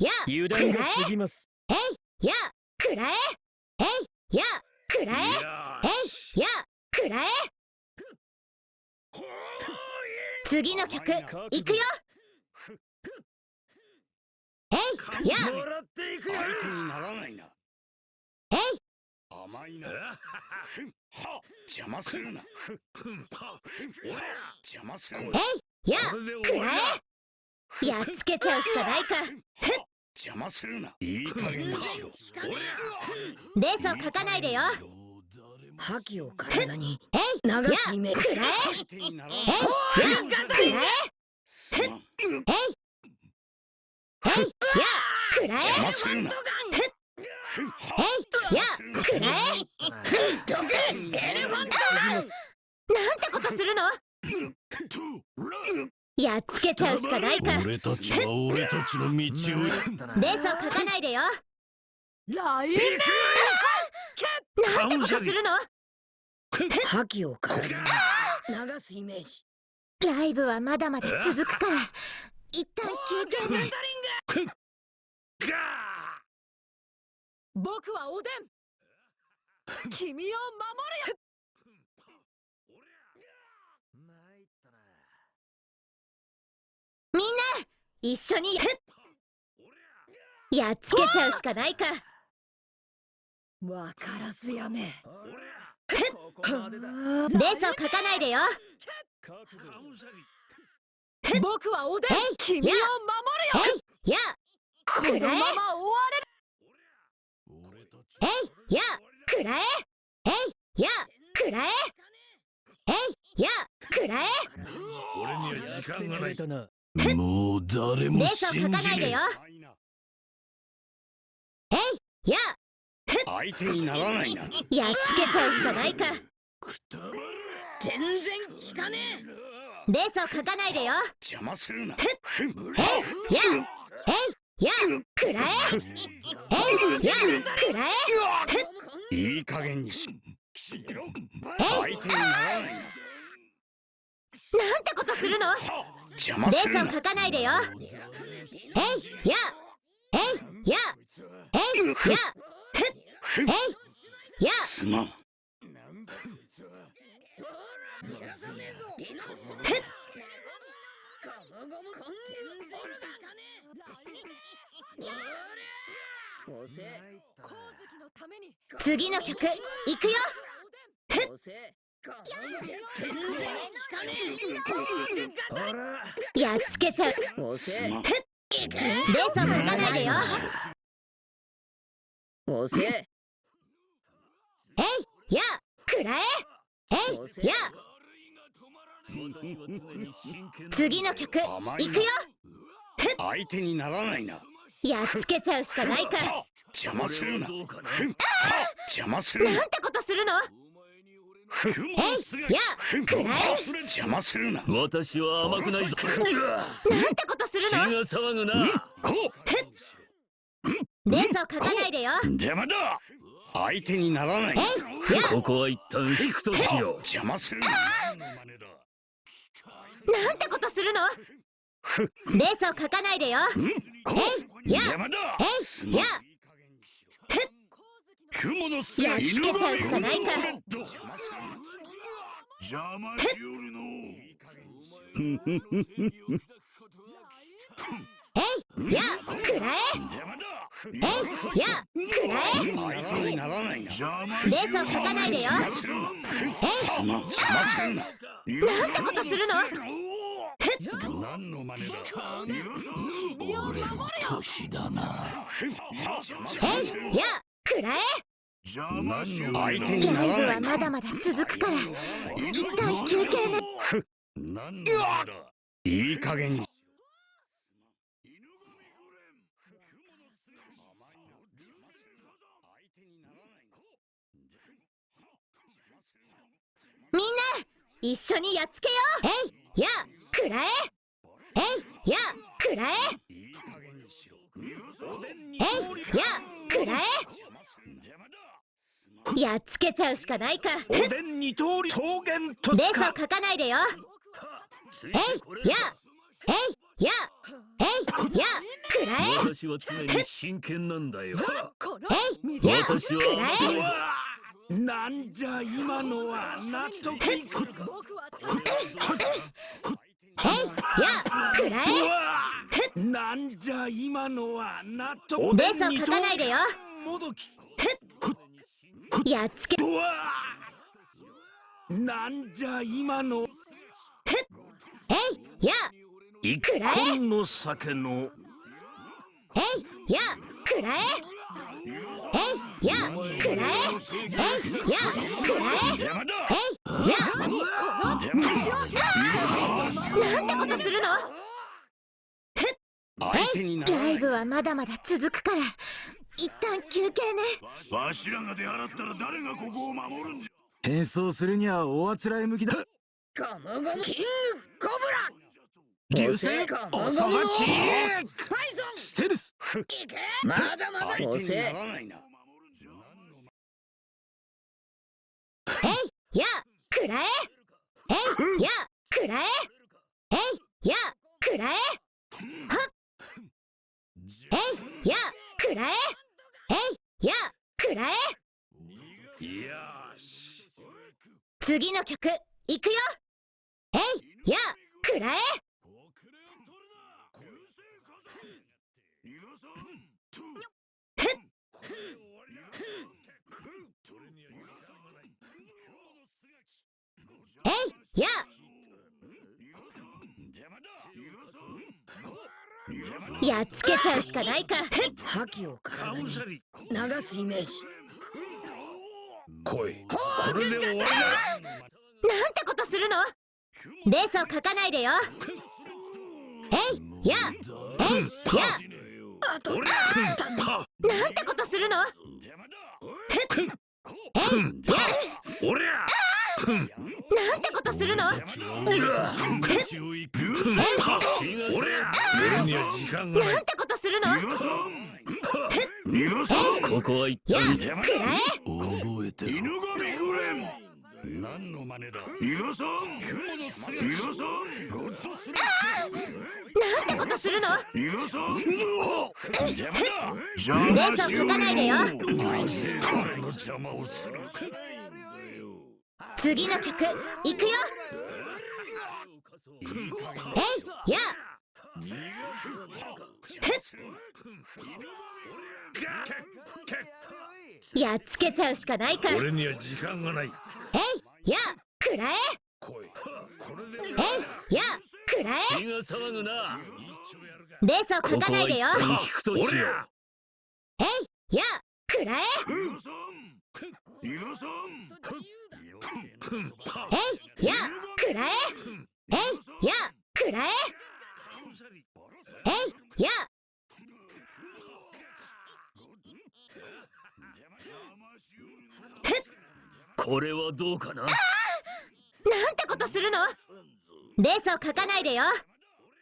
や油断が過ぎます。えいやくらええいやくらええいやくらえ次の曲いくよ。えいや。もらっていくよ。相手にならないなえい。甘いな。ふんは邪魔するな。ふん。ふんは邪魔するな。えいやくらえやっつけちゃうしかないか。邪魔するな。いい加減にしろ。レースを書かないでよ。覇気を体に。えい流すイメージくらええいやくらええいえいやくらえ邪魔するなえいやくらえエレファンなんてことするのやっつけちゃうしかないか。レー俺たちは俺たちの道をスを書かないでよ。ラインなんてことするの？覇気を流すイメージ。ライブはまだまだ続くから。一旦休憩ね。僕はおでん。君を守るよみんな一緒にややっつけちゃうしかないか。わからずやめ。ここまでだレースを書かないでよ。僕はおでんえい君を守るよ。えいや。このまま終わ俺たちえいや。くらえ。えいや。くらえ。えいや。くらえ。俺には時間がないもう誰もレースを書信じねかないでよ。えいや。相手にならないなやっつけちゃうしかないか。くたばれ全然効かねレースを書かないでよ。邪魔するな。えいや。えいや。くらえ？えいや。くらえ？いい加減にしえ相手にならないな。なんてことするの？邪魔レするな。ースを書かないでよえいやえいやえいやえいやすまん。次の曲いくよやっつけちゃう。おせ。すまんレースを書かないでよおせ。えいやくらええいや次の曲いくよ相手にならないなやっつけちゃう。しかないか邪魔するな邪魔するななんてことするのやふんくらえ邪魔するな。私は甘くないぞ。なんてことする血のが騒ぐな。レースを書かないでよ。邪魔だ。相手にならない。ここは一旦引くとしよう。邪魔するな。なんてことするの？レースを書かないでよ。えいや。邪魔だ。えいや。やっつけちゃうしかないか邪魔しよるのえいやくらえ。えいやくらえ。レースを書かないでよ。えすまん邪魔するななんてことするの何の真似だ。俺の年だな。えいやくらえ相手にならない。はまだまだ続くから一旦休憩ね何の真似だいい加減にみんな一緒にやっつけよう。えいやくらええいやくらええいやくらえやっつけちゃうしかないか。おでん二通り桃源とレースをか書かないでよ。えいやえいやえいやくらえ。私は常に真剣なんだよ。えいや私はくらえ。なんじゃ今のは納得いく。えいやくらうえわなんじゃ今のは納得。ベースを書かないでよ。もどきやっつけ。なんじゃ今の。えいや一くらえ。本の酒のえいやくらえ。えいやくらえ。えいやくらえ。えいやなんてことするの相手にならないライブはまだまだ続くから一旦休憩ね。わしらが出払ったら誰がここを守るんじゃ？変装するには大あつらえ向きだ。ゴムゴムキングコ流ブラ。星？ゴムゴムのおさばき。パイソン。ステルス。いけ。まだまだ。相手に押せ。えいやくらえ。えいやくらえ。えいやくらえ。はっ。えいやくらえやくらえ。よし次の曲いくよ。えいやくらえ。えいや。やっつけちゃうしかないか。覇気を体に。流すイメージ。来い。これで終わりだ。なんてことするの？ベースを書かないでよ。えいやえいや。俺はなんてことするの？えいや。俺やなんてことするの？俺なんてことするの？ここは一いや旦くらえ？覚え？て犬神グレン何の真似だ逃がそう逃がそうゴッドスなんてことするの逃がそう邪魔だ邪ベースを書かないでよ邪魔をする次の曲いくよ。えいや。やっつけちゃうしかないか。えい俺には時間がないや。くらえ。えいや。くらえ。血が騒ぐなベースを書かないでよ。えいや。くらえ。えいやくらええいやくらええいやこれはどうかななん。てことするのベースを書かないでよ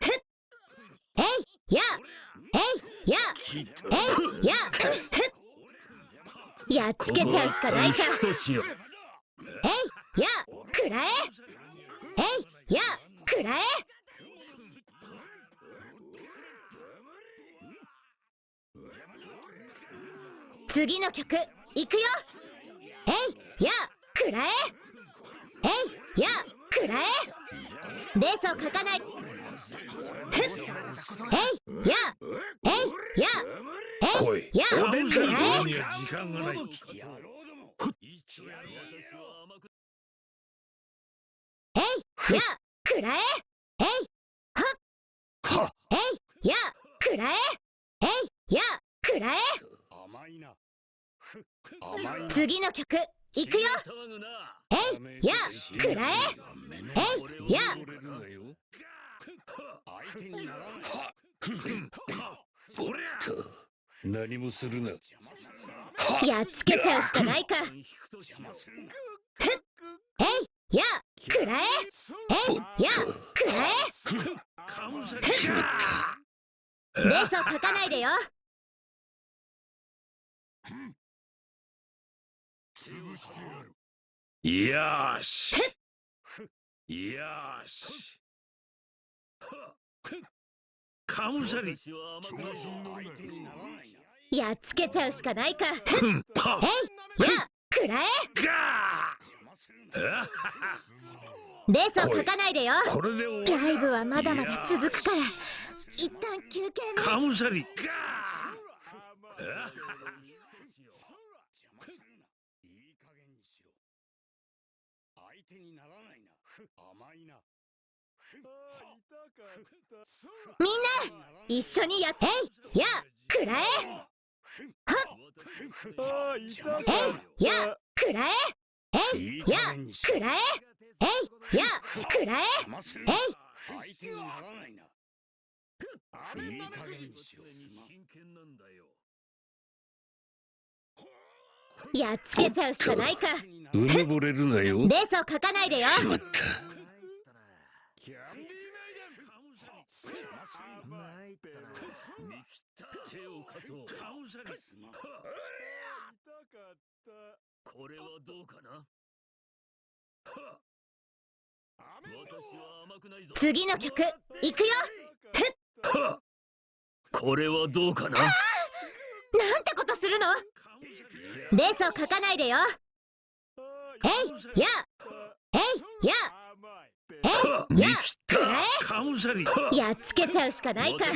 ふっえいやえいやえいやふっやっつけちゃうしかないか引くとしようえいやくらええい。やくらえ次の曲いくよ。えいやくらええい。やくらえベースを書かない。ふっえい。やえいやえ来いい。やおでんだくらえやくらえ。えい。はっ。えい。やくらえ。えい。やくらえ。甘いな。ふ甘いな。次の曲いくよ。えい。やくらえ。えい。や相手にならない。俺や何もするなやっ。つけちゃうしかないか引くとしようえいやくらええいやくらえカウサリかベー。スを書かないでよ。よーし。よーし。カムサリやっつけちゃうしかないか。えいやくらえガーレースを書かないでよ。これで終わライブはまだまだ続くから。一旦休憩ね。カムサリ手にならないな。ふ甘いな。ふみんな一緒にやって。えいやくらえ。邪魔すえるいやくらええないやくらえ。えいやくらえ。え相手にならない。ないい加減にしろ真剣なんだよやっつけちゃうしかないか。うぬぼれるなよ。レースを書かないでよ。しまった。手を貸そう これはどうかな？私は甘くないぞ次の曲いくよ！はっ！これはどうかな？なんてことするの？レースを書かないでよ！えいや！えいや！はっいや！見切った！カムサリやっつけちゃうしかないか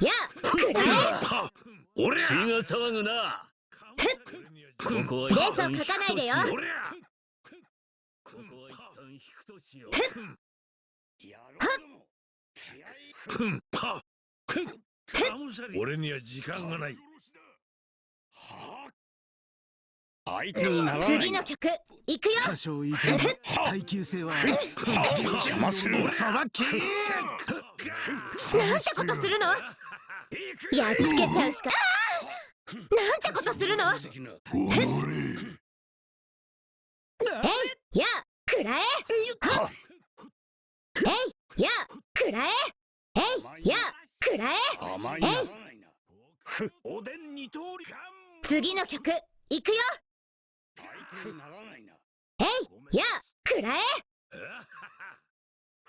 やくらえ俺血が騒ぐなここはレースを書かないでよここは一旦引くとしようやろうも気合い俺には時間がないは相手にならない。な次の曲いくよ。多少いても耐久性は邪魔するなさばきなんてことするのやっ。つけちゃうしかなんてことするのえいやくらえはえいやくらええいやくらえ甘いならないなおでん二通り次の曲いくよ相手にならないな。えいやくらえ。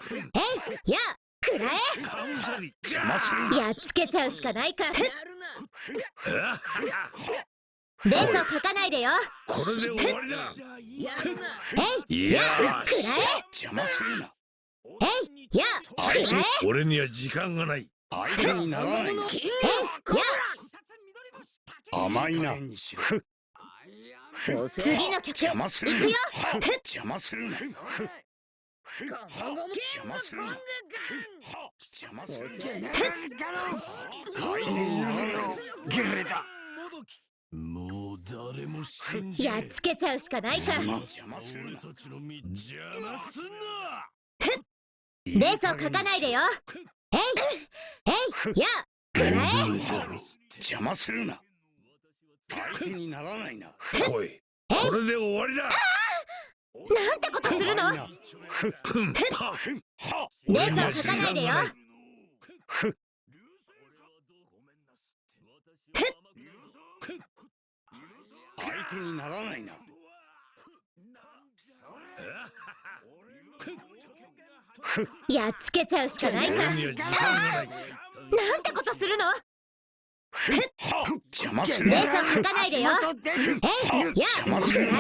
えいやくらえ。やっつけちゃうしかないか。レやるな。ースを書かないでよ。これで終わりだ。やるな。えいいややくら邪魔するな。ええいやくらえ。俺には時間がない。相手にならない。なえいや甘いな次の曲邪魔する。ないくよ。邪魔する。な邪魔する。な邪魔する。な相手にならない。もう誰も信じやっつけちゃうしかないか。邪魔する。な俺たちの道邪魔すんな。レースを書かないでよ。えいえい。やくらえ 邪魔するな相手にならないな。おい。これで終わりだ。なんてことするの？レースを書かないでよ。相手にならないな。やっつけちゃうしかないか。なんてことするの？は邪魔する。なレースを書かないでよ。えいや邪魔する。な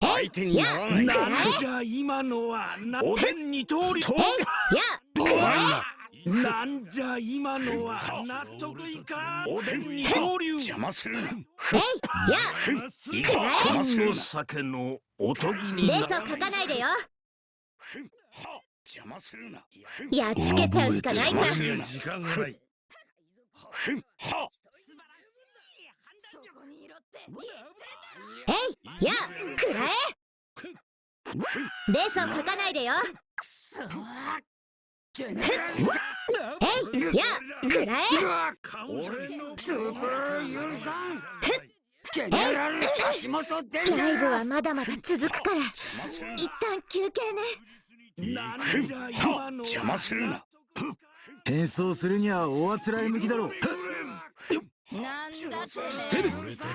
相手にならない。ななんじゃ今のは。なおでん二通りとえいや。ななんじゃ今のは。納得いかん。おでん二刀流邪魔するな。え？えいや邪魔するな。の酒のおとぎになレースを書かないでよ。は邪魔するな。やっつけちゃうしかないか時間がないはえいやくらえレースを書かないでよ。えいやくらえ俺のスー。パー。許さんえライブはまだまだ続くから一旦休憩ねなんじゃ今の邪魔するな変装するにはおあつらえ向きだろう。なんだってステルス邪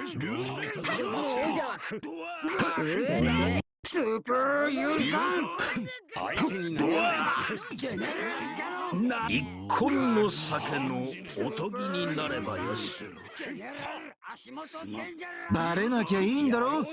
魔するなえスープーユルさん相手にならないジェネラルガソな一本の酒のおとぎになればよしバレなきゃいいんだろ